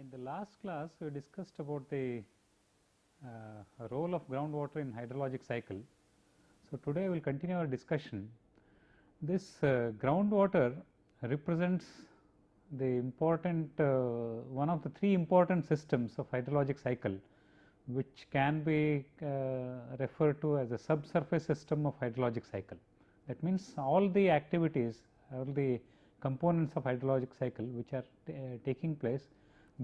In the last class we discussed about the uh, role of groundwater in hydrologic cycle. So, today we will continue our discussion. This uh, groundwater represents the important uh, one of the three important systems of hydrologic cycle which can be uh, referred to as a subsurface system of hydrologic cycle. That means, all the activities all the components of hydrologic cycle which are uh, taking place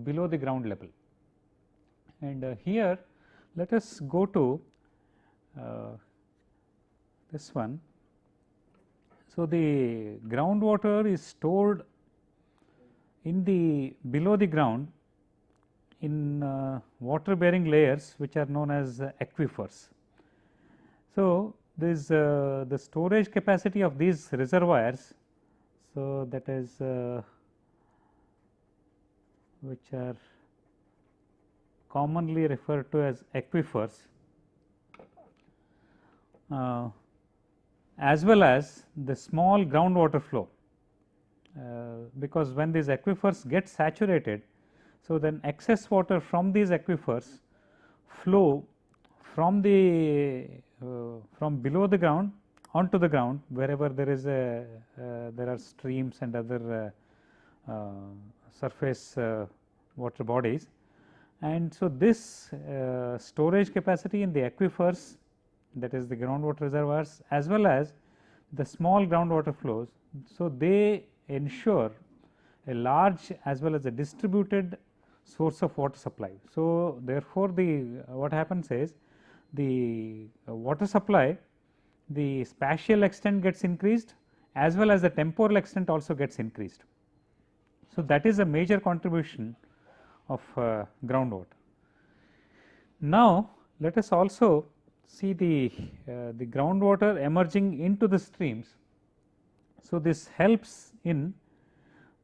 below the ground level. And uh, here let us go to uh, this one. So, the groundwater is stored in the below the ground in uh, water bearing layers which are known as uh, aquifers. So, this uh, the storage capacity of these reservoirs. So, that is uh, which are commonly referred to as aquifers uh, as well as the small groundwater flow uh, because when these aquifers get saturated. So, then excess water from these aquifers flow from the uh, from below the ground onto the ground wherever there is a uh, there are streams and other uh, uh, surface uh, water bodies. And so, this storage capacity in the aquifers that is the groundwater reservoirs as well as the small groundwater flows. So, they ensure a large as well as a distributed source of water supply. So, therefore, the what happens is the water supply the spatial extent gets increased as well as the temporal extent also gets increased. So, that is a major contribution of uh, groundwater. Now, let us also see the, uh, the groundwater emerging into the streams. So, this helps in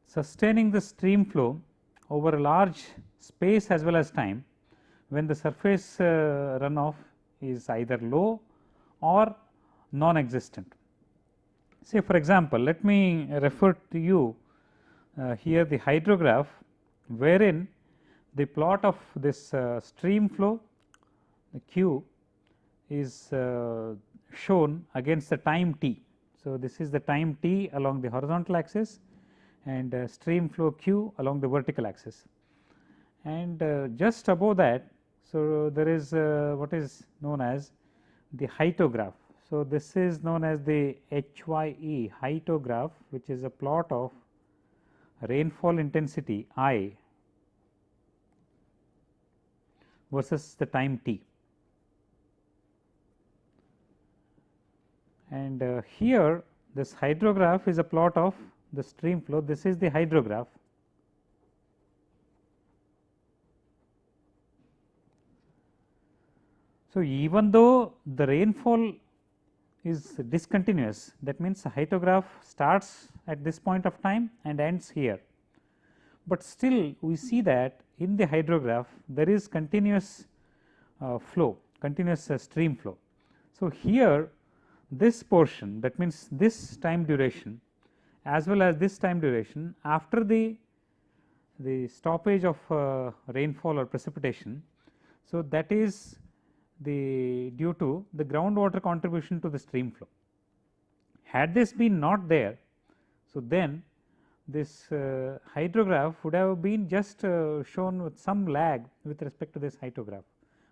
sustaining the stream flow over a large space as well as time when the surface uh, runoff is either low or non-existent. Say for example, let me refer to you here the hydrograph wherein the plot of this uh, stream flow the q is uh, shown against the time t. So, this is the time t along the horizontal axis and uh, stream flow q along the vertical axis. And uh, just above that, so there is uh, what is known as the hyetograph. So, this is known as the HYE hyetograph which is a plot of rainfall intensity I versus the time t. And uh, here this hydrograph is a plot of the stream flow, this is the hydrograph. So, even though the rainfall is discontinuous that means the hydrograph starts at this point of time and ends here, but still we see that in the hydrograph there is continuous uh, flow continuous uh, stream flow. So, here this portion that means this time duration as well as this time duration after the the stoppage of uh, rainfall or precipitation. So, that is the due to the groundwater contribution to the stream flow. Had this been not there, so then this uh, hydrograph would have been just uh, shown with some lag with respect to this hydrograph,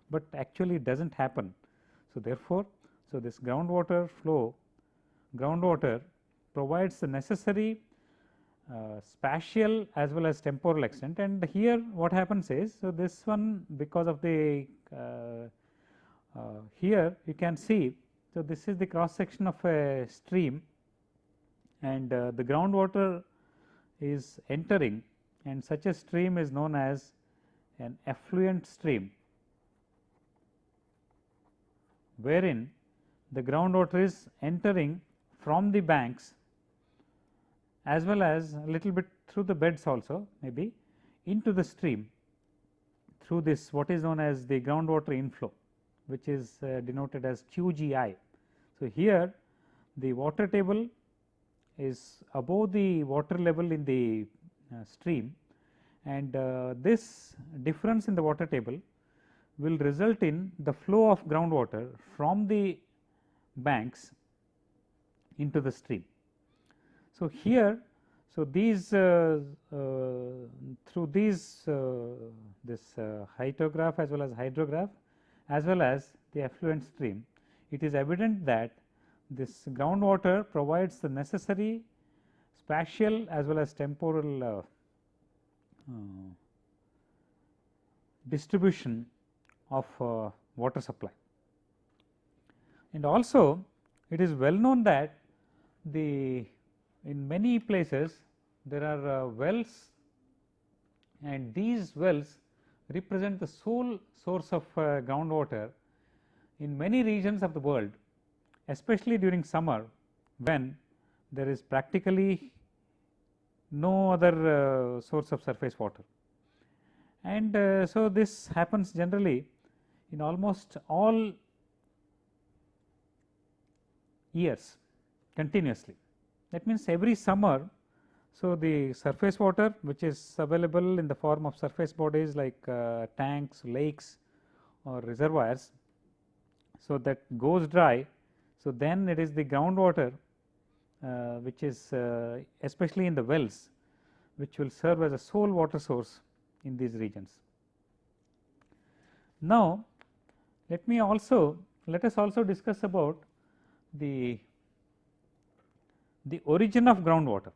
but actually it does not happen. So, therefore, so this groundwater flow groundwater provides the necessary uh, spatial as well as temporal extent and here what happens is so this one because of the uh, here you can see so this is the cross section of a stream and uh, the groundwater is entering and such a stream is known as an effluent stream wherein the groundwater is entering from the banks as well as a little bit through the beds also maybe into the stream through this what is known as the groundwater inflow which is uh, denoted as QGI. So, here the water table is above the water level in the uh, stream and uh, this difference in the water table will result in the flow of groundwater from the banks into the stream. So, here so these uh, uh, through these uh, this hyetograph as well as hydrograph as well as the effluent stream it is evident that this groundwater provides the necessary spatial as well as temporal uh, uh, distribution of uh, water supply. And also it is well known that the in many places there are uh, wells and these wells represent the sole source of uh, groundwater in many regions of the world especially during summer when there is practically no other uh, source of surface water. And uh, so, this happens generally in almost all years continuously. That means, every summer, so the surface water which is available in the form of surface bodies like uh, tanks, lakes or reservoirs. So, that goes dry. So, then it is the groundwater uh, which is uh, especially in the wells which will serve as a sole water source in these regions. Now, let me also let us also discuss about the the origin of groundwater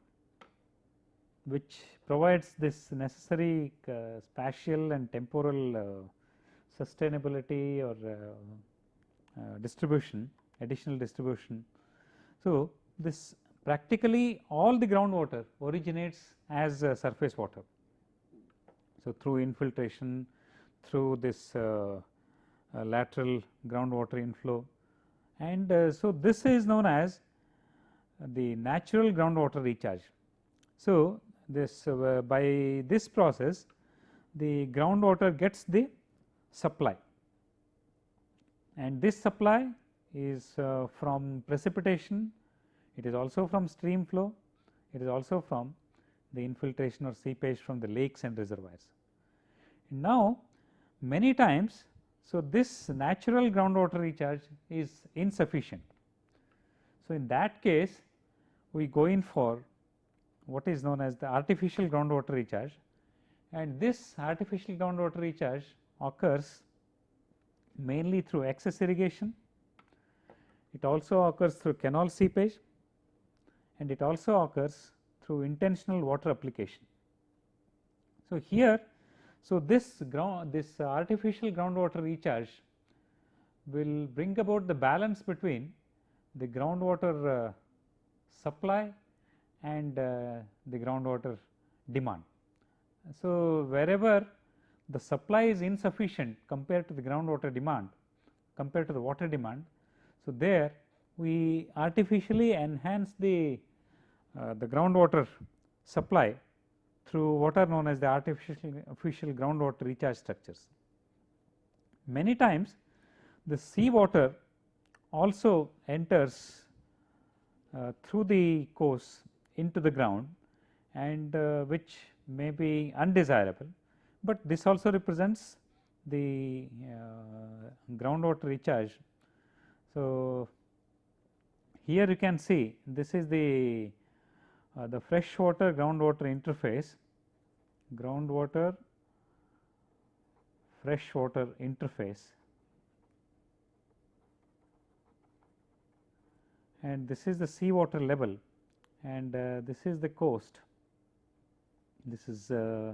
which provides this necessary uh, spatial and temporal uh, sustainability or uh, uh distribution additional distribution. So, this practically all the groundwater originates as surface water. So, through infiltration through this uh, uh, lateral groundwater inflow and uh, so this is known as the natural groundwater recharge. So, this uh, by this process the groundwater gets the supply and this supply is uh, from precipitation, it is also from stream flow, it is also from the infiltration or seepage from the lakes and reservoirs. Now, many times so, this natural groundwater recharge is insufficient. So, in that case we go in for what is known as the artificial groundwater recharge. And this artificial groundwater recharge occurs mainly through excess irrigation, it also occurs through canal seepage. And it also occurs through intentional water application. So, here so, this ground this artificial groundwater recharge will bring about the balance between the groundwater uh, supply and uh, the groundwater demand. So, wherever the supply is insufficient compared to the groundwater demand compared to the water demand. So, there we artificially enhance the uh, the groundwater supply through what are known as the artificial, artificial groundwater recharge structures. Many times the sea water also enters uh, through the course into the ground and uh, which may be undesirable, but this also represents the uh, groundwater recharge. So, here you can see this is the uh, the freshwater groundwater interface groundwater freshwater interface and this is the seawater level and uh, this is the coast. This is uh,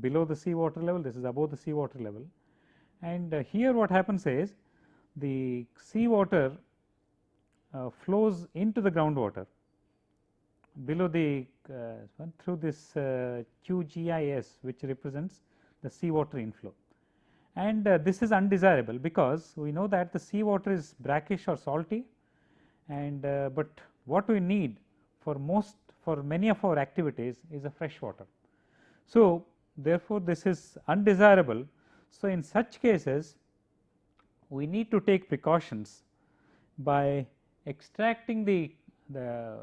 below the sea water level this is above the sea water level. And uh, here what happens is the seawater uh, flows into the groundwater. Below the uh, through this uh, QGIS which represents the seawater inflow. And uh, this is undesirable because we know that the seawater is brackish or salty. And but what we need for most for many of our activities is a fresh water. So, therefore, this is undesirable. So, in such cases we need to take precautions by extracting the, the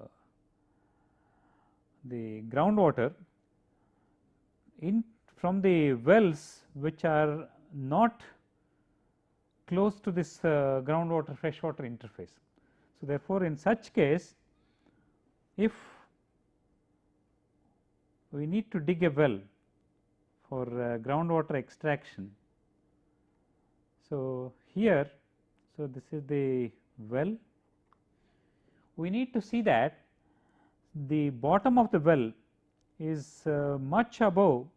the groundwater in from the wells which are not close to this uh, groundwater freshwater interface. So, therefore, in such case if we need to dig a well for uh, groundwater extraction. So, here so this is the well we need to see that the bottom of the well is uh, much above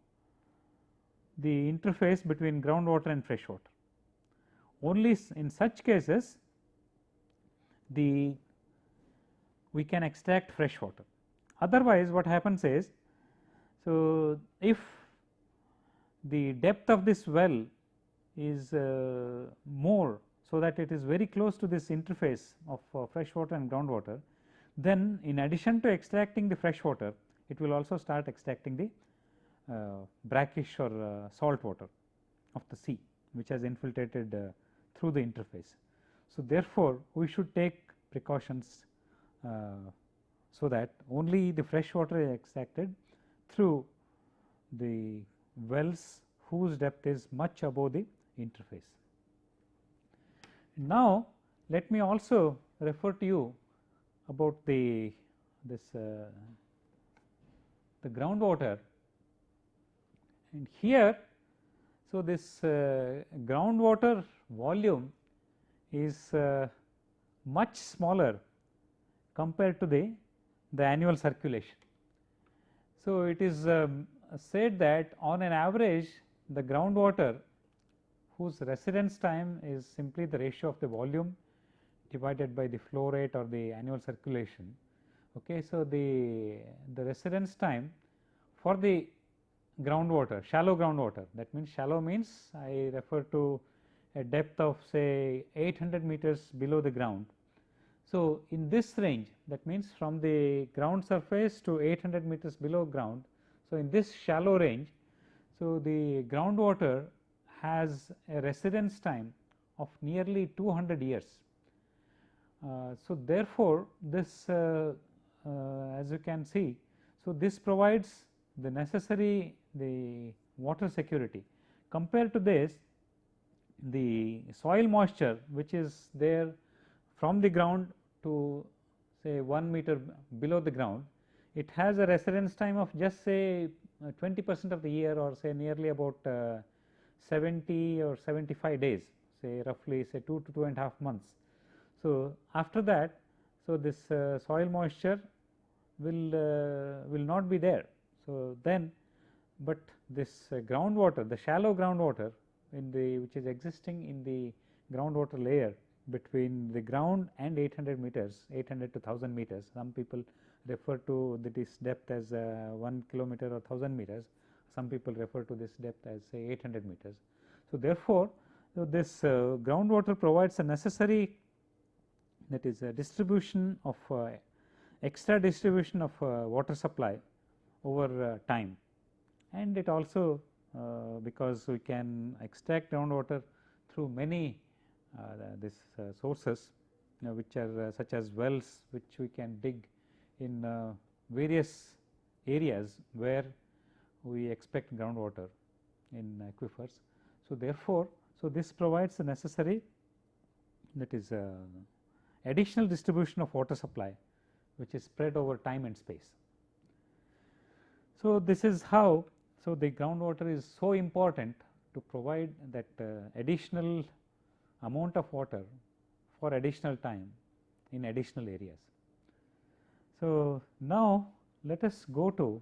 the interface between groundwater and fresh water. Only in such cases the we can extract fresh water. Otherwise, what happens is, so if the depth of this well is uh, more, so that it is very close to this interface of uh, fresh water and groundwater, then in addition to extracting the fresh water, it will also start extracting the uh, brackish or uh, salt water of the sea, which has infiltrated uh, through the interface. So, therefore, we should take precautions so that only the fresh water is extracted through the wells whose depth is much above the interface. Now, let me also refer to you about the this uh, the groundwater and here so this uh, groundwater volume is uh, much smaller compared to the, the annual circulation. So, it is um, said that on an average the groundwater whose residence time is simply the ratio of the volume divided by the flow rate or the annual circulation. Okay. So, the, the residence time for the groundwater, shallow groundwater that means shallow means I refer to a depth of say 800 meters below the ground. So, in this range that means from the ground surface to 800 meters below ground. So, in this shallow range, so the groundwater has a residence time of nearly 200 years. Uh, so, therefore, this uh, uh, as you can see, so this provides the necessary the water security. Compared to this the soil moisture which is there from the ground to say 1 meter below the ground, it has a residence time of just say uh, 20 percent of the year or say nearly about uh, 70 or 75 days say roughly say 2 to 2 and a half months. So, after that so this uh, soil moisture will uh, will not be there. So, then but this uh, groundwater the shallow groundwater in the which is existing in the groundwater layer between the ground and 800 meters 800 to 1000 meters. Some people refer to this depth as uh, 1 kilometer or 1000 meters. Some people refer to this depth as say 800 meters. So, therefore, so this uh, groundwater provides a necessary that is a distribution of uh, extra distribution of uh, water supply over uh, time. And it also uh, because we can extract groundwater through many uh, this uh, sources which are such as wells which we can dig in various areas where we expect groundwater in aquifers. So, therefore, so this provides the necessary that is uh, additional distribution of water supply which is spread over time and space. So, this is how so, the groundwater is so important to provide that uh, additional amount of water for additional time in additional areas. So, now let us go to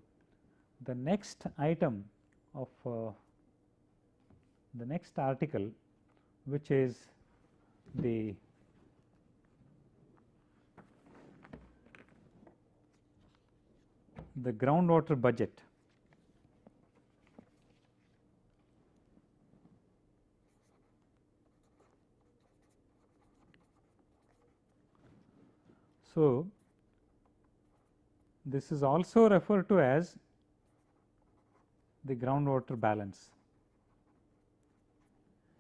the next item of uh, the next article which is the the groundwater budget. So, this is also referred to as the groundwater balance.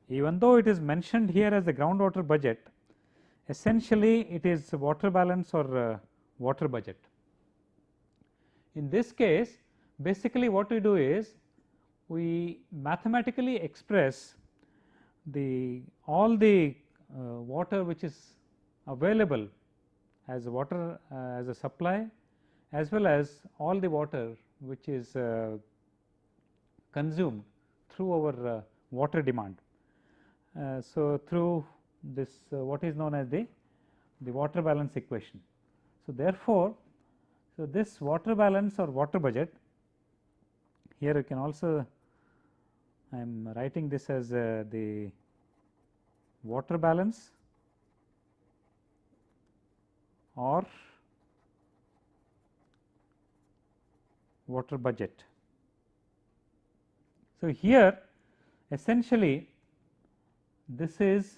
Even though it is mentioned here as the groundwater budget, essentially it is water balance or uh, water budget. In this case basically what we do is we mathematically express the all the uh, water which is available as water uh, as a supply as well as all the water which is uh, consumed through our uh, water demand. So, through this what is known as the the water balance equation. So, therefore, so this water balance or water budget here you can also I am writing this as the water balance or water budget. So, here essentially this is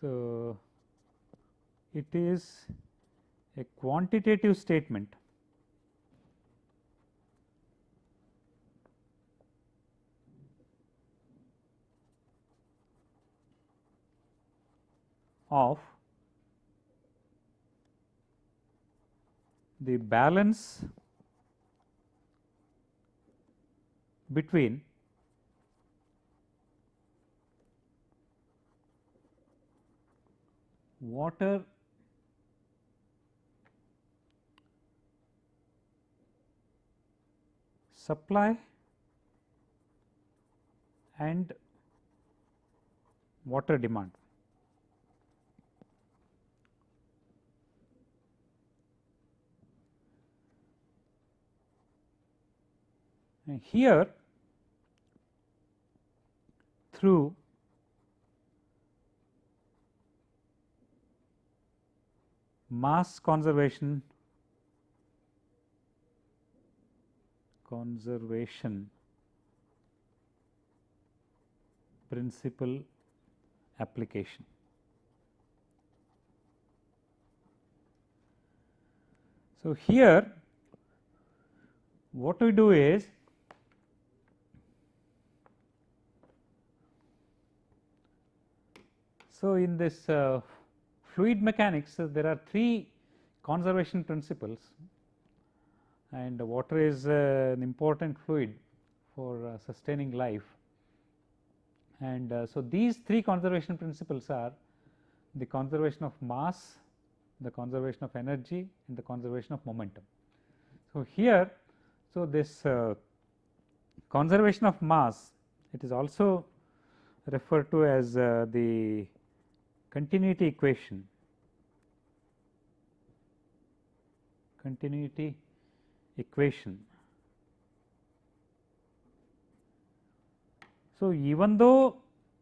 so it is a quantitative statement of the balance between water supply and water demand. And here through mass conservation conservation principle application. So, here what we do is So, in this uh, fluid mechanics uh, there are three conservation principles and water is uh, an important fluid for uh, sustaining life. And uh, so, these three conservation principles are the conservation of mass, the conservation of energy and the conservation of momentum. So, here so this conservation of mass it is also referred to as the continuity equation continuity equation. So, even though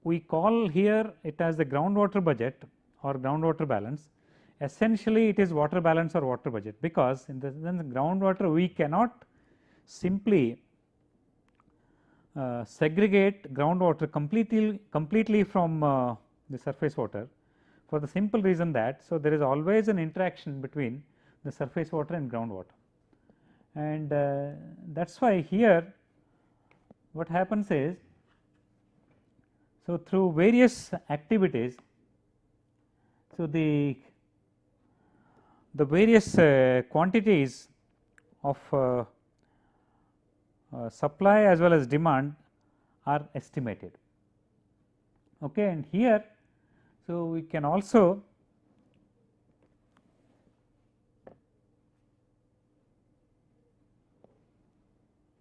we call here it as the groundwater budget or groundwater balance essentially it is water balance or water budget because in the sense groundwater we cannot simply uh, segregate groundwater completely completely from uh, the surface water for the simple reason that so there is always an interaction between the surface water and groundwater and uh, that is why here what happens is so through various activities so the the various uh, quantities of uh, uh supply as well as demand are estimated. Okay and here so, we can also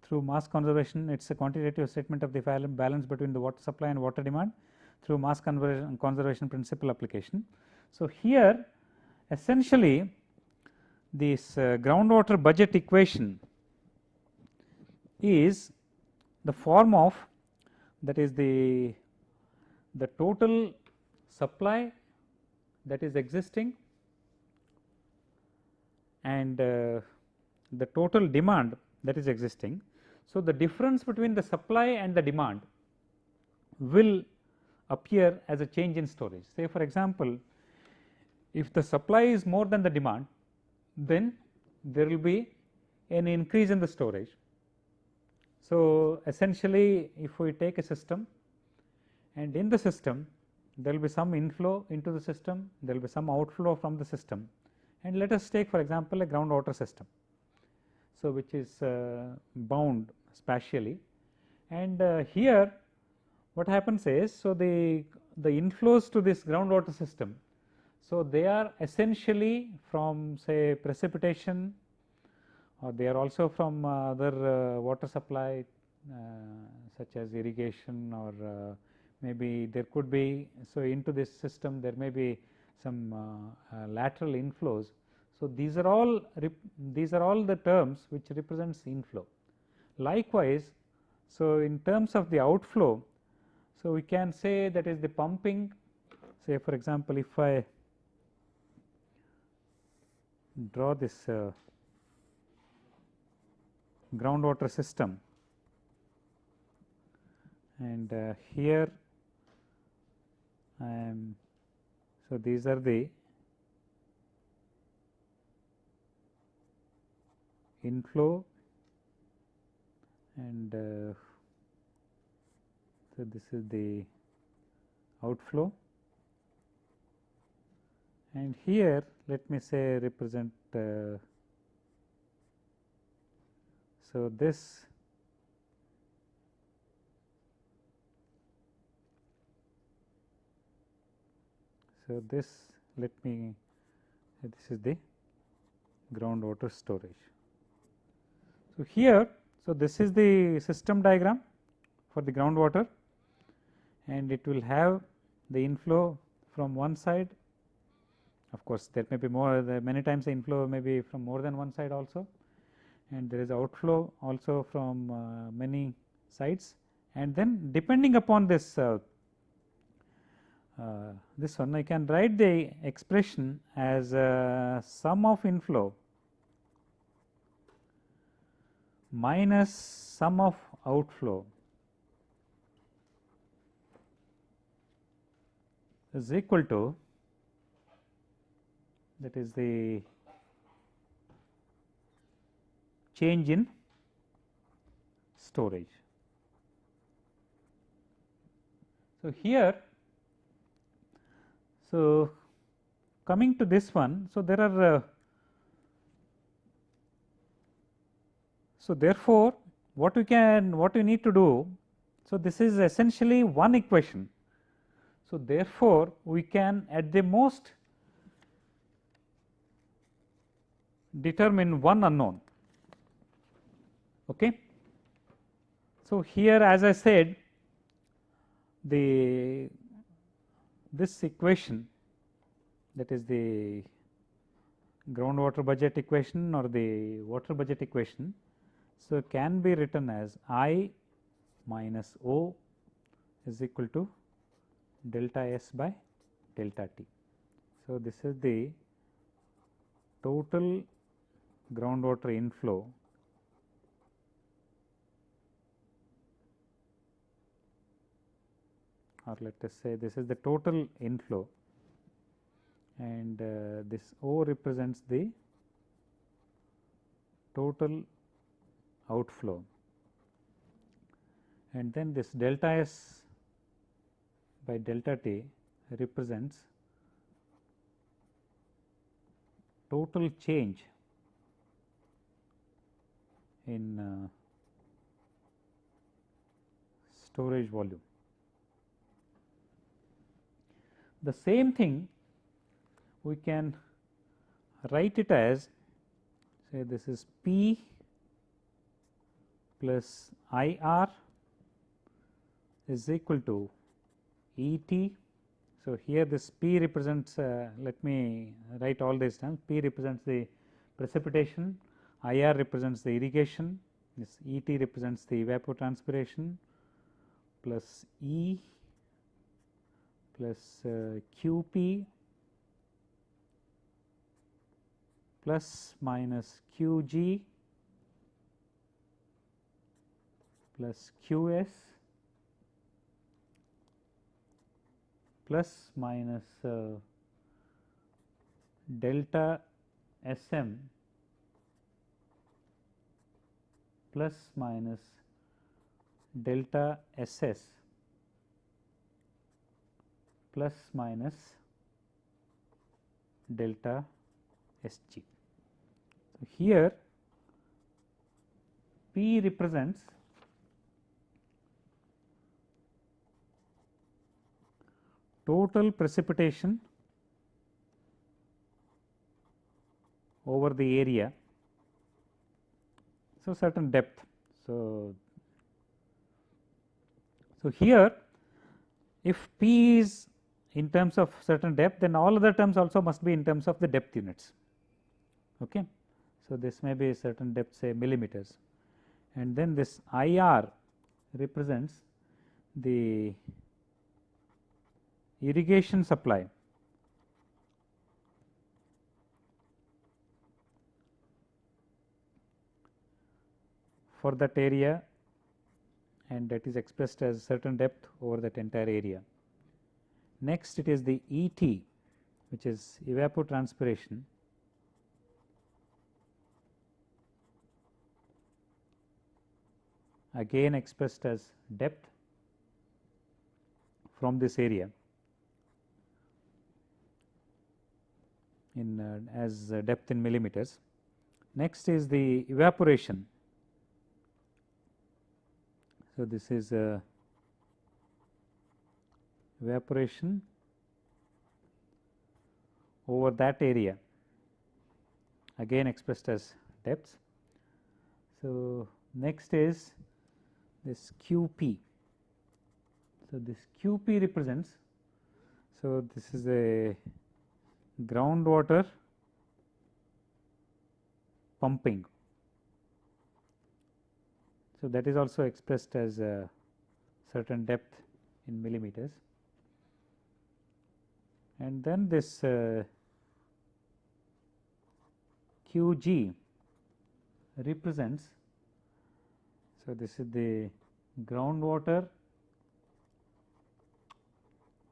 through mass conservation it is a quantitative statement of the balance between the water supply and water demand through mass conservation, principle application. So, here essentially this uh, groundwater budget equation is the form of that is the the total supply that is existing and uh, the total demand that is existing. So, the difference between the supply and the demand will appear as a change in storage. Say for example, if the supply is more than the demand then there will be an increase in the storage. So, essentially if we take a system and in the system there will be some inflow into the system, there will be some outflow from the system and let us take for example, a groundwater system. So, which is uh, bound spatially and uh, here what happens is so the the inflows to this groundwater system so they are essentially from say precipitation or they are also from uh, other uh, water supply uh, such as irrigation or uh, maybe there could be so into this system there may be some uh, lateral inflows. So these are all these are all the terms which represents inflow. Likewise so in terms of the outflow so we can say that is the pumping. Say for example if i draw this uh, groundwater system and uh, here Am so these are the inflow and uh, so this is the outflow. And here let me say represent uh, so this So, this let me this is the groundwater storage. So, here so this is the system diagram for the groundwater and it will have the inflow from one side of course there may be more many times the inflow may be from more than one side also and there is outflow also from uh, many sides and then depending upon this uh, uh, this one I can write the expression as uh, sum of inflow minus sum of outflow is equal to that is the change in storage. So, here so, coming to this one, so there are uh, so therefore, what we can what we need to do. So, this is essentially one equation. So, therefore, we can at the most determine one unknown. Okay. So, here as I said the this equation that is the groundwater budget equation or the water budget equation. So, can be written as I minus O is equal to delta S by delta T. So, this is the total groundwater inflow or let us say this is the total inflow and uh, this O represents the total outflow and then this delta S by delta T represents total change in uh, storage volume. The same thing we can write it as say this is P plus I r is equal to E t. So, here this P represents uh, let me write all these terms P represents the precipitation, I r represents the irrigation, this E t represents the evapotranspiration plus E plus uh, q p plus minus q g plus q s plus minus uh, delta s m plus minus delta s s plus minus delta Sg. So, here P represents total precipitation over the area. So, certain depth. So, so here if P is in terms of certain depth then all other terms also must be in terms of the depth units. Okay. So, this may be a certain depth say millimeters and then this I r represents the irrigation supply for that area and that is expressed as certain depth over that entire area. Next it is the E t which is evapotranspiration again expressed as depth from this area in uh, as uh, depth in millimeters. Next is the evaporation. So, this is uh, evaporation over that area again expressed as depths. So, next is this q p. So, this q p represents. So, this is a groundwater pumping. So, that is also expressed as a certain depth in millimeters and then this uh, q g represents. So, this is the groundwater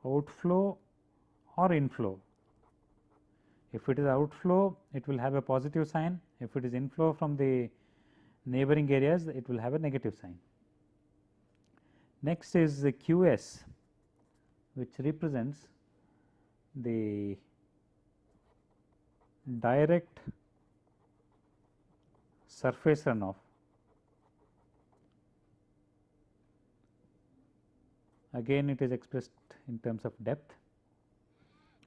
outflow or inflow. If it is outflow, it will have a positive sign. If it is inflow from the neighboring areas, it will have a negative sign. Next is the Q s, which represents the direct surface runoff again it is expressed in terms of depth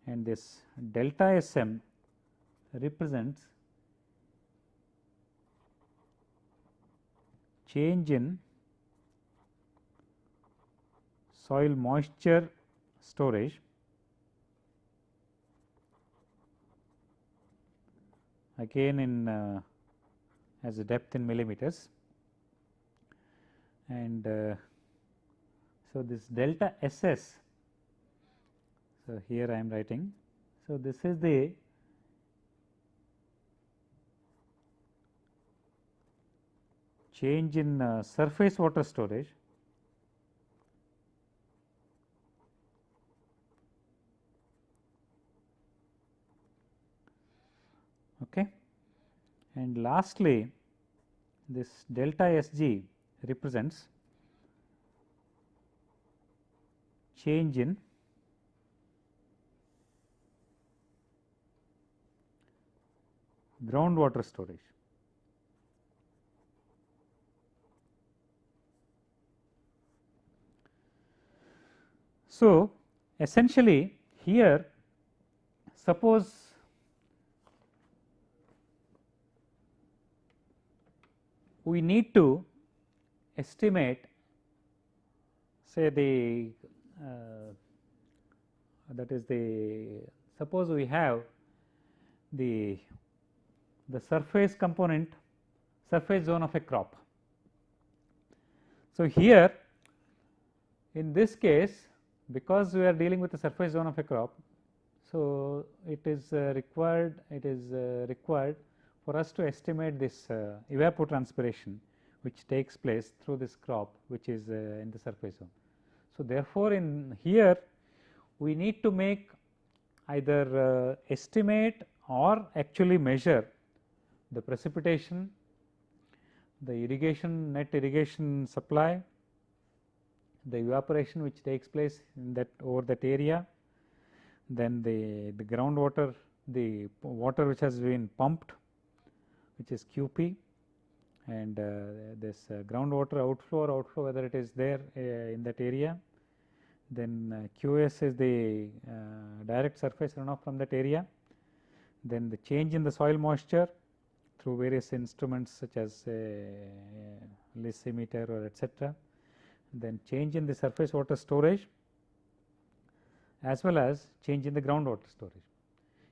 and this delta S m represents change in soil moisture storage again in uh, as a depth in millimeters and uh, so this delta S s. So, here I am writing. So, this is the change in uh, surface water storage Okay. And lastly, this delta S g represents change in groundwater storage. So, essentially here suppose we need to estimate say the uh, that is the suppose we have the the surface component surface zone of a crop. So, here in this case because we are dealing with the surface zone of a crop. So, it is uh, required it is uh, required for us to estimate this uh, evapotranspiration which takes place through this crop which is uh, in the surface zone. So, therefore, in here we need to make either uh, estimate or actually measure the precipitation, the irrigation net irrigation supply, the evaporation which takes place in that over that area, then the, the groundwater the water which has been pumped which is QP and uh, this uh, groundwater outflow or outflow whether it is there uh, in that area. then uh, QS is the uh, direct surface runoff from that area, then the change in the soil moisture through various instruments such as a lysimeter or etcetera, then change in the surface water storage as well as change in the groundwater storage.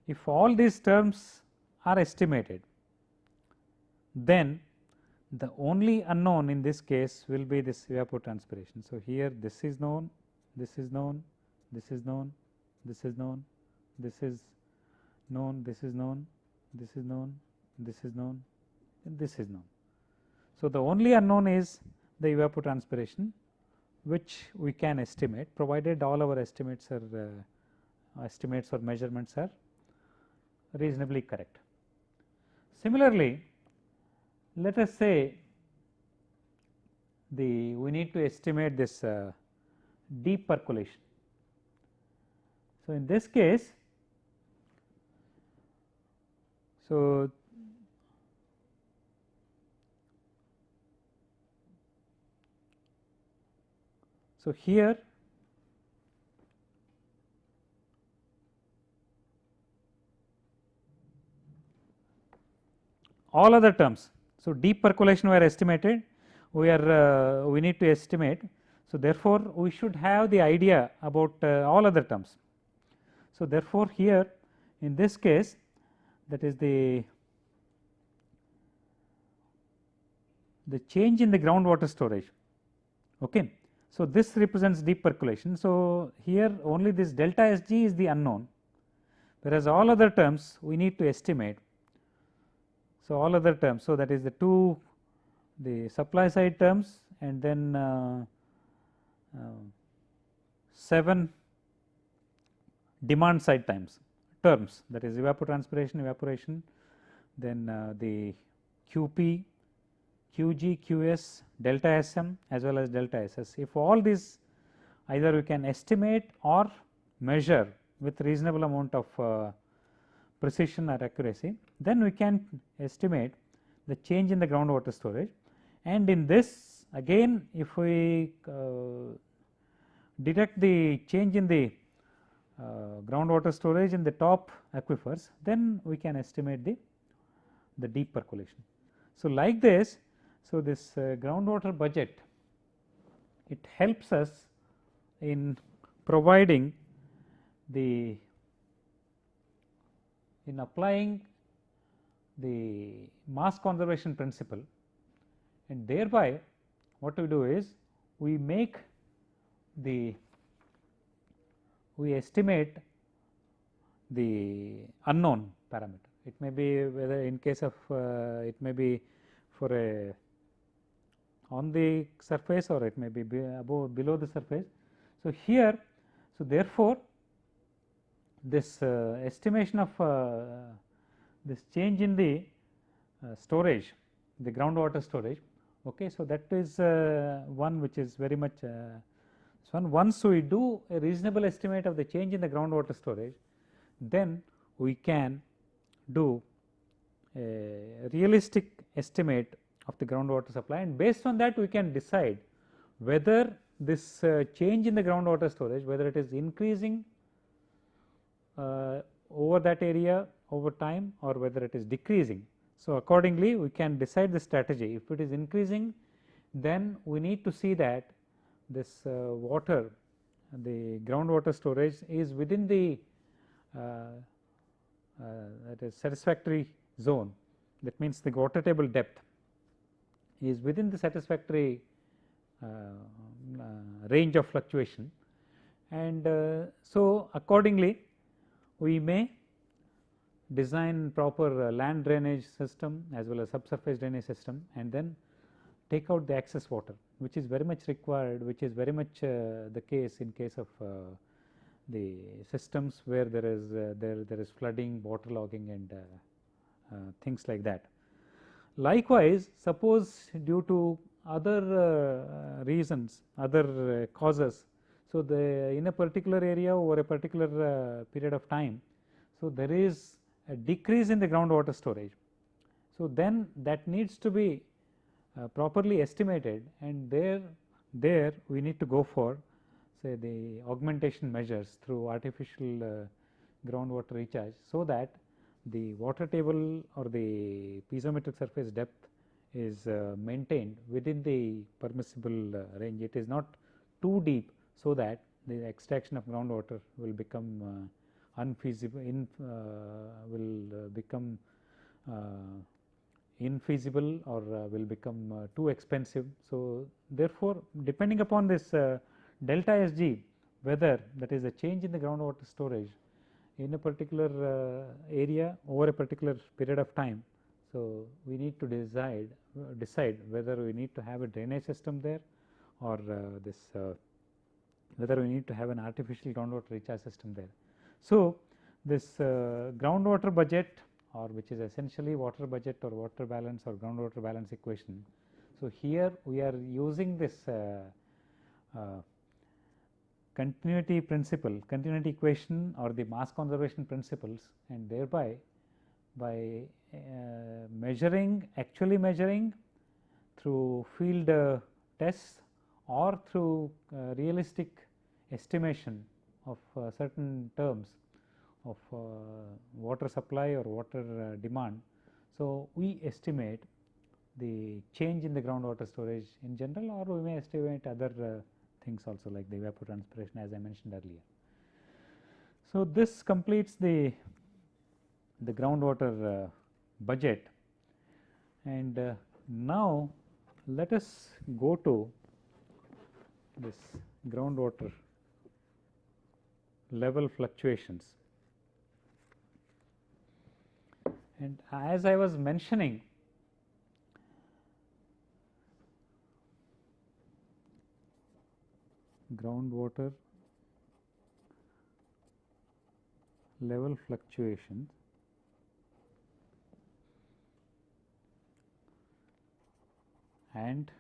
If all these terms are estimated, then the only unknown in this case will be this evapotranspiration. So, here this is known, this is known, this is known, this is known, this is known, this is known, this is known, this is known, this is known. So, the only unknown is the evapotranspiration which we can estimate provided all our estimates are uh, estimates or measurements are reasonably correct. Similarly, let us say the we need to estimate this uh, deep percolation. So, in this case, so so here all other terms so, deep percolation were estimated we are uh, we need to estimate. So, therefore, we should have the idea about uh, all other terms. So, therefore, here in this case that is the the change in the groundwater storage. Okay. So, this represents deep percolation. So, here only this delta Sg is the unknown whereas all other terms we need to estimate so, all other terms. So, that is the two the supply side terms and then uh, uh, 7 demand side times terms that is evapotranspiration, evaporation, then uh, the QP, QG, QS, delta SM as well as delta SS. If all these either we can estimate or measure with reasonable amount of uh, precision or accuracy, then we can estimate the change in the groundwater storage and in this again if we uh, detect the change in the uh, groundwater storage in the top aquifers then we can estimate the the deep percolation. So, like this so this uh, groundwater budget it helps us in providing the in applying the mass conservation principle and thereby what we do is we make the we estimate the unknown parameter. It may be whether in case of uh, it may be for a on the surface or it may be, be above below the surface. So, here so therefore, this uh, estimation of uh, this change in the uh, storage the groundwater storage. Okay so that is one which is very much so once we do a reasonable estimate of the change in the groundwater storage then we can do a realistic estimate of the groundwater supply. And based on that we can decide whether this change in the groundwater storage whether it is increasing over that area over time or whether it is decreasing. So, accordingly we can decide the strategy. If it is increasing then we need to see that this uh, water the groundwater storage is within the uh, uh, that is satisfactory zone. That means the water table depth is within the satisfactory uh, uh, range of fluctuation. And so accordingly we may design proper uh, land drainage system as well as subsurface drainage system and then take out the excess water which is very much required which is very much uh, the case in case of uh, the systems where there is uh, there there is flooding waterlogging and uh, uh, things like that. Likewise, suppose due to other reasons other causes so, the in a particular area over a particular uh, period of time, so there is a decrease in the groundwater storage. So, then that needs to be uh, properly estimated and there there we need to go for say the augmentation measures through artificial uh, groundwater recharge. So, that the water table or the piezometric surface depth is uh, maintained within the permissible uh, range. It is not too deep. So, that the extraction of groundwater will become uh, unfeasible in uh, will uh, become uh, infeasible or will become too expensive. So, therefore, depending upon this delta Sg whether that is a change in the groundwater storage in a particular area over a particular period of time. So, we need to decide decide whether we need to have a drainage system there or this whether we need to have an artificial groundwater recharge system there. So, this uh, groundwater budget or which is essentially water budget or water balance or groundwater balance equation. So, here we are using this uh, uh, continuity principle, continuity equation or the mass conservation principles and thereby by uh, measuring actually measuring through field uh, tests or through uh, realistic estimation of uh, certain terms of uh, water supply or water uh, demand. So, we estimate the change in the groundwater storage in general or we may estimate other things also like the evapotranspiration as I mentioned earlier. So, this completes the the groundwater uh, budget and uh, now let us go to this groundwater level fluctuations. And as I was mentioning groundwater level fluctuations and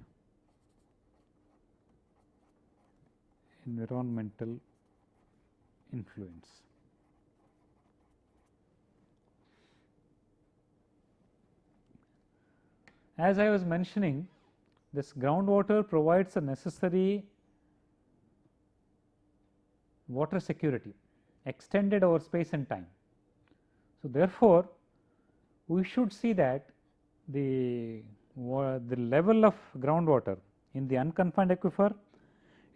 environmental influence. As I was mentioning this groundwater provides a necessary water security extended over space and time. So, therefore, we should see that the, the level of groundwater in the unconfined aquifer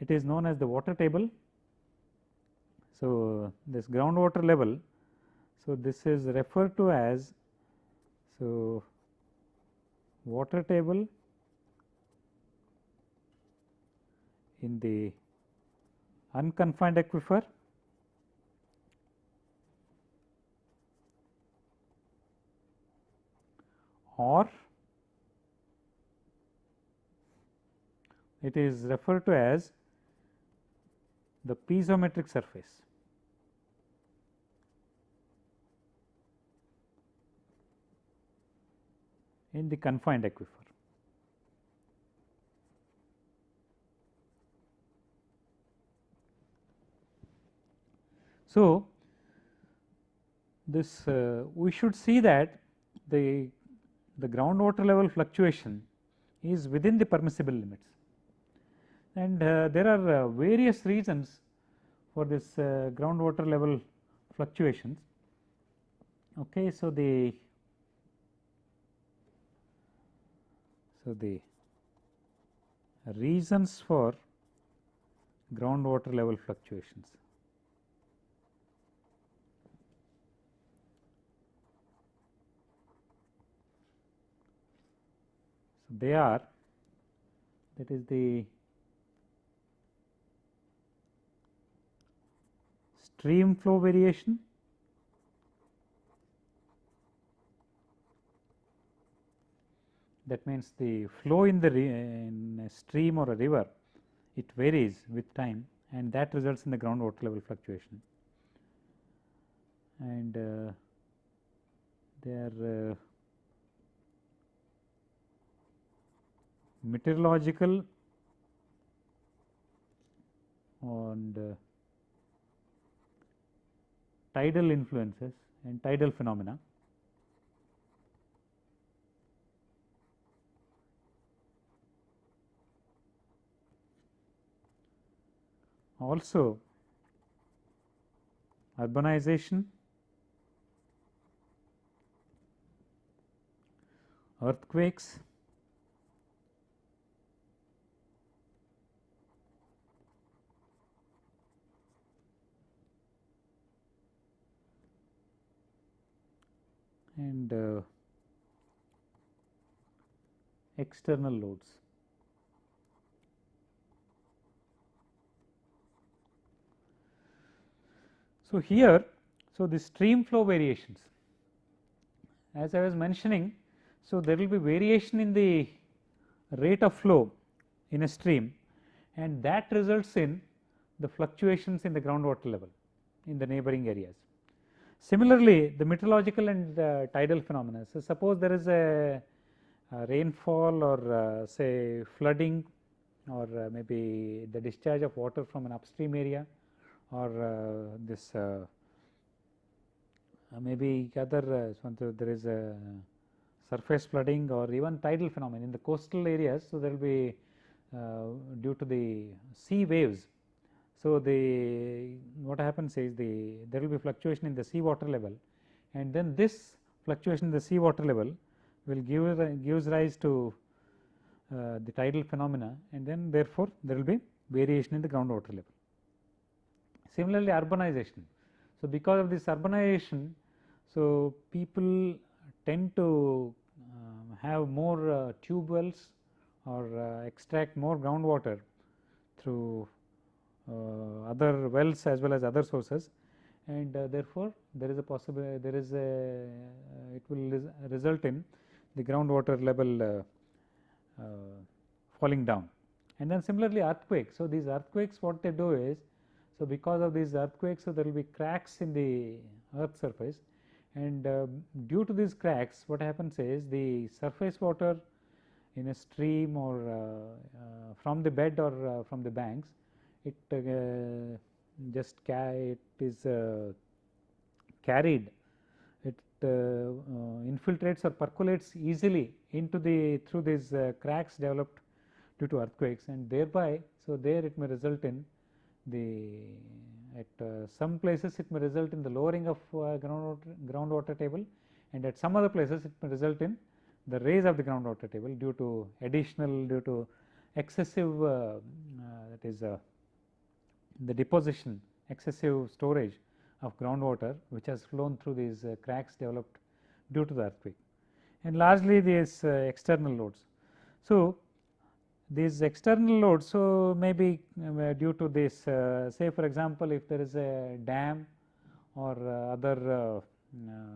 it is known as the water table so, this groundwater level, so this is referred to as so water table in the unconfined aquifer or it is referred to as the piezometric surface. In the confined aquifer. So, this uh, we should see that the the groundwater level fluctuation is within the permissible limits and uh, there are uh, various reasons for this uh, groundwater level fluctuations. Okay, so the So, the reasons for groundwater level fluctuations. So, they are that is the stream flow variation that means the flow in the in a stream or a river it varies with time and that results in the groundwater level fluctuation. And uh, are uh, meteorological and uh, tidal influences and tidal phenomena also urbanization, earthquakes, and uh, external loads. So, here so the stream flow variations as I was mentioning. So, there will be variation in the rate of flow in a stream and that results in the fluctuations in the groundwater level in the neighboring areas. Similarly, the meteorological and uh, tidal phenomena. So, suppose there is a, a rainfall or uh, say flooding or uh, maybe the discharge of water from an upstream area or uh, this uh, uh, maybe other there is a surface flooding or even tidal phenomenon in the coastal areas. So, there will be due to the sea waves so, the what happens is the there will be fluctuation in the sea water level and then this fluctuation in the sea water level will give gives rise to uh, the tidal phenomena and then therefore, there will be variation in the groundwater level. Similarly, urbanization. So, because of this urbanization, so people tend to uh, have more uh, tube wells or uh, extract more groundwater through uh, other wells as well as other sources and uh, therefore, there is a possible there is a uh, it will res result in the groundwater level falling down. And then similarly earthquakes. So, these earthquakes what they do is so because of these earthquakes so there will be cracks in the earth surface. And uh, due to these cracks what happens is the surface water in a stream or uh, uh, from the bed or from the banks it uh, just it is uh, carried. It uh, infiltrates or percolates easily into the through these cracks developed due to earthquakes. And thereby so there it may result in the at uh, some places it may result in the lowering of uh, groundwater, groundwater table and at some other places it may result in the raise of the groundwater table due to additional due to excessive uh, that is the deposition excessive storage of groundwater which has flown through these uh, cracks developed due to the earthquake and largely these uh, external loads. So, these external loads, so maybe uh, due to this uh, say for example, if there is a dam or uh, other uh,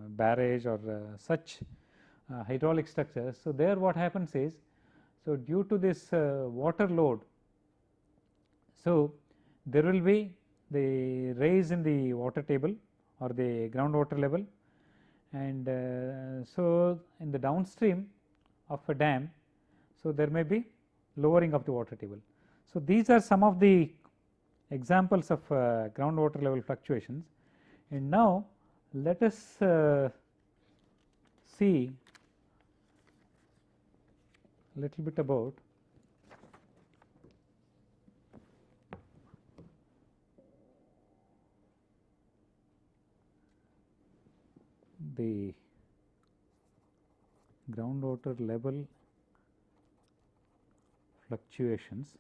barrage or such hydraulic structures. So, there what happens is, so due to this water load, so there will be the raise in the water table or the groundwater level and uh, so in the downstream of a dam so there may be lowering of the water table. So these are some of the examples of uh, groundwater level fluctuations. And now let us uh, see a little bit about the groundwater level fluctuations.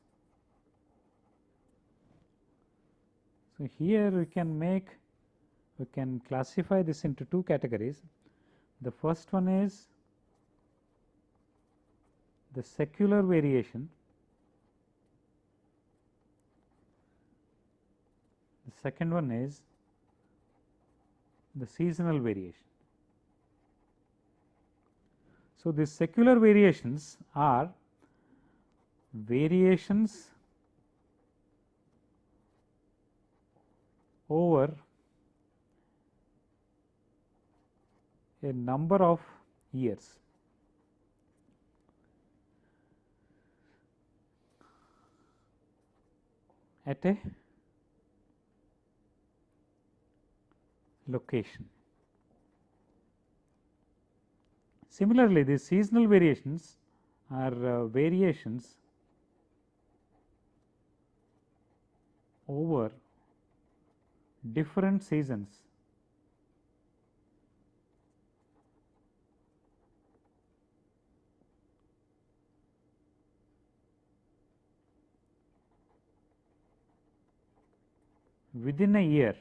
So, here we can make we can classify this into two categories. The first one is the secular variation, the second one is the seasonal variation. So, these secular variations are variations over a number of years. at a location. Similarly, the seasonal variations are uh, variations over different seasons within a year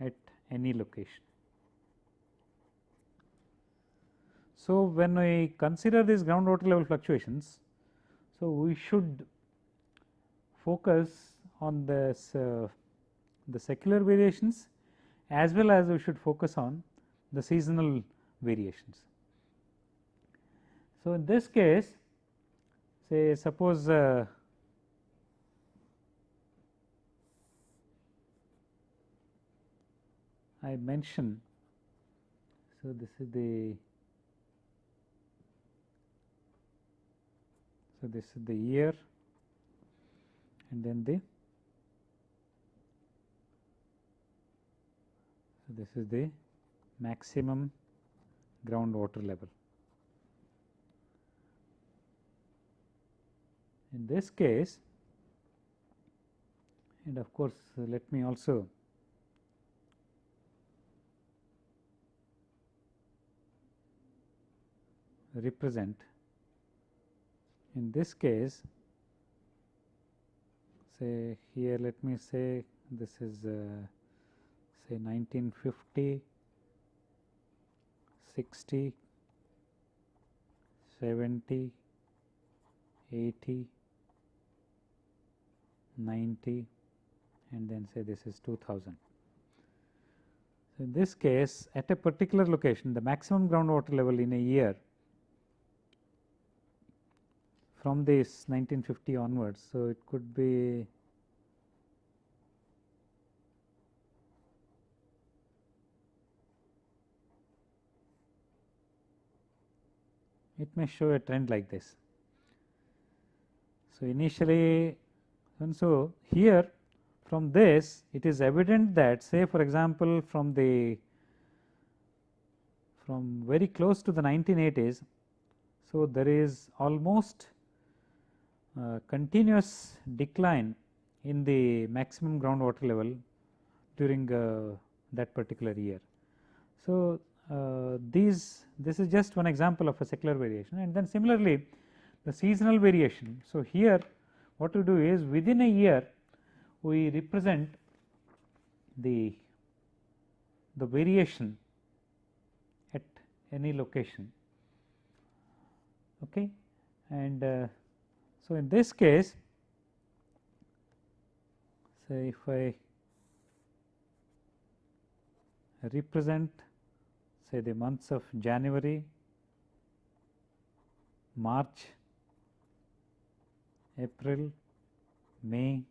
at any location. So, when we consider these groundwater level fluctuations, so we should focus on this uh, the secular variations as well as we should focus on the seasonal variations. So, in this case say suppose uh, I mention. So, this is the so this is the year and then the so this is the maximum groundwater level. In this case and of course, let me also represent in this case say here let me say this is uh, say 1950 60 70 80 90 and then say this is 2000 so in this case at a particular location the maximum groundwater level in a year from this 1950 onwards. So, it could be it may show a trend like this. So, initially and so here from this it is evident that say for example, from the from very close to the 1980s. So, there is almost uh, continuous decline in the maximum groundwater level during uh, that particular year. So, uh, these this is just one example of a secular variation and then similarly the seasonal variation. So, here what we do is within a year we represent the the variation at any location okay and uh, so, in this case say if I represent say the months of January, March, April, May,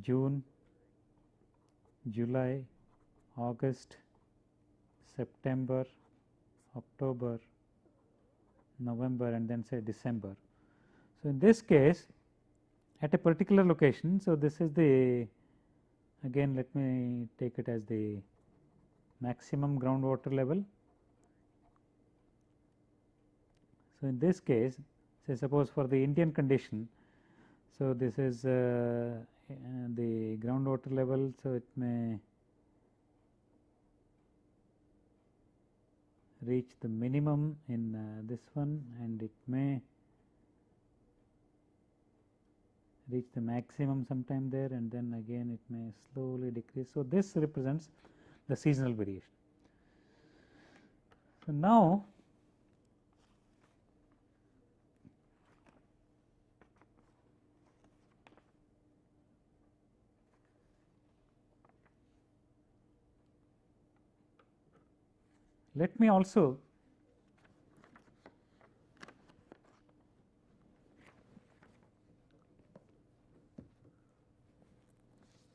June, July, August, September, October, November and then say December. So, in this case at a particular location. So, this is the again let me take it as the maximum groundwater level. So, in this case say suppose for the Indian condition. So, this is uh, the groundwater level. So, it may reach the minimum in uh, this one and it may reach the maximum sometime there and then again it may slowly decrease. So, this represents the seasonal variation. So, now Let me also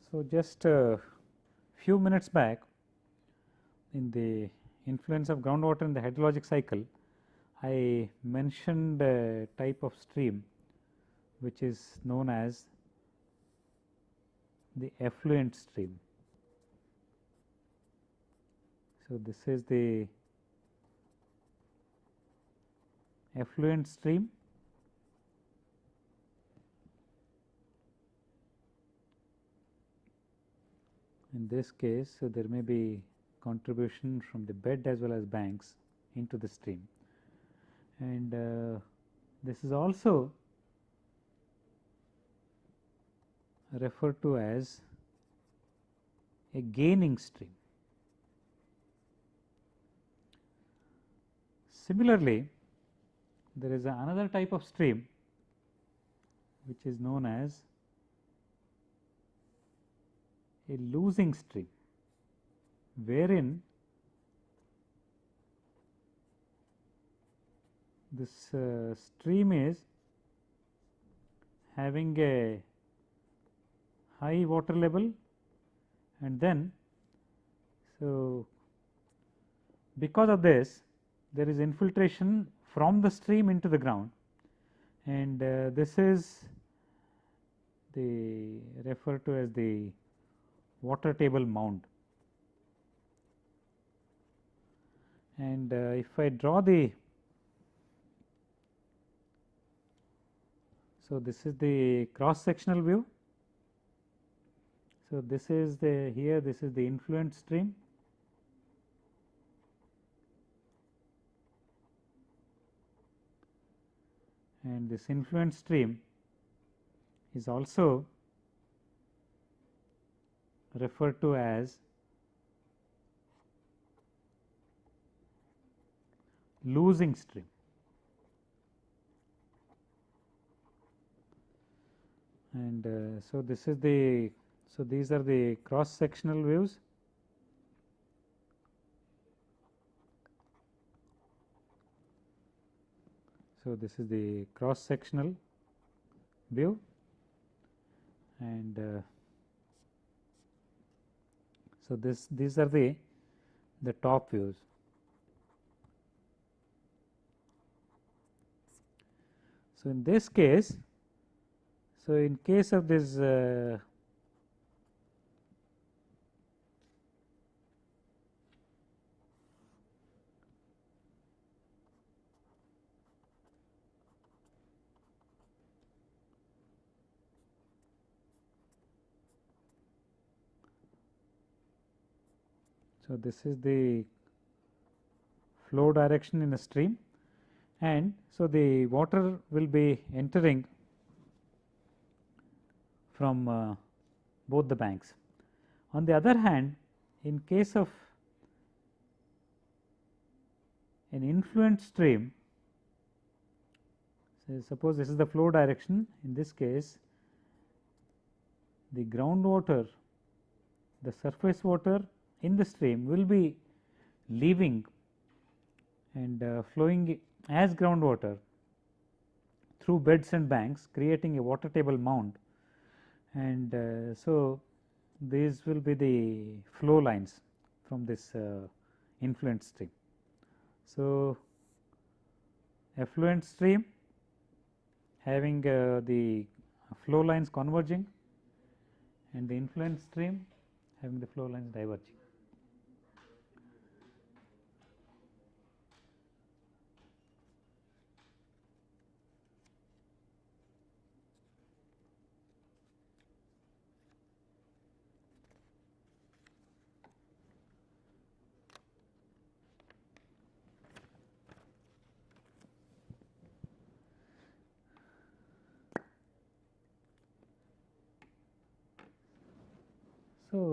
So, just a few minutes back in the influence of groundwater in the hydrologic cycle, I mentioned a type of stream which is known as the effluent stream. So, this is the effluent stream in this case so there may be contribution from the bed as well as banks into the stream and uh, this is also referred to as a gaining stream. Similarly, there is another type of stream which is known as a losing stream, wherein this uh, stream is having a high water level and then so because of this there is infiltration from the stream into the ground and uh, this is the referred to as the water table mound. And uh, if I draw the so this is the cross sectional view. So this is the here this is the influent stream and this influent stream is also referred to as losing stream. And uh, so, this is the so these are the cross sectional views So, this is the cross sectional view and uh, so this these are the the top views. So, in this case, so in case of this uh, So, this is the flow direction in a stream and so the water will be entering from uh, both the banks. On the other hand, in case of an influent stream, suppose this is the flow direction, in this case the groundwater, the surface water in the stream will be leaving and uh, flowing as groundwater through beds and banks creating a water table mound and uh, so these will be the flow lines from this uh, influent stream. So, effluent stream having uh, the flow lines converging and the influent stream having the flow lines diverging.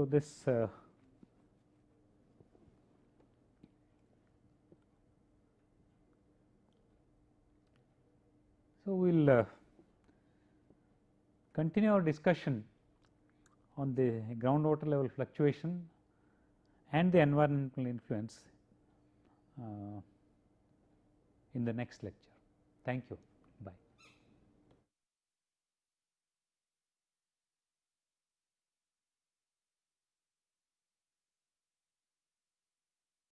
So, this uh, so we will uh, continue our discussion on the groundwater level fluctuation and the environmental influence uh, in the next lecture. Thank you.